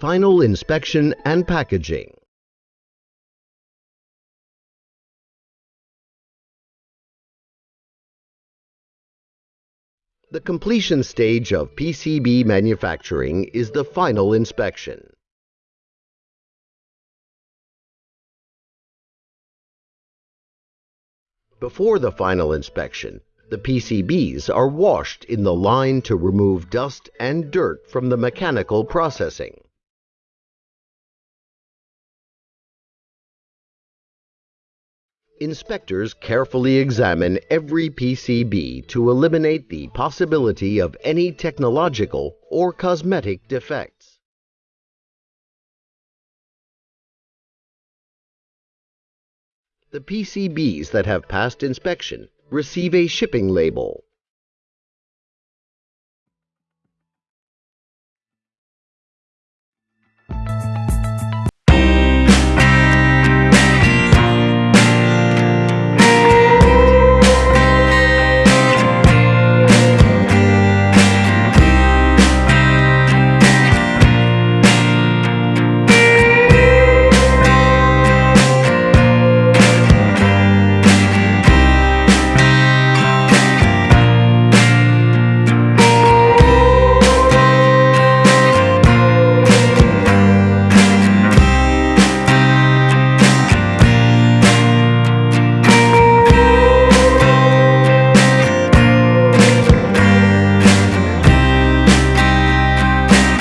Final inspection and packaging. The completion stage of PCB manufacturing is the final inspection. Before the final inspection, the PCBs are washed in the line to remove dust and dirt from the mechanical processing. Inspectors carefully examine every PCB to eliminate the possibility of any technological or cosmetic defects. The PCBs that have passed inspection receive a shipping label.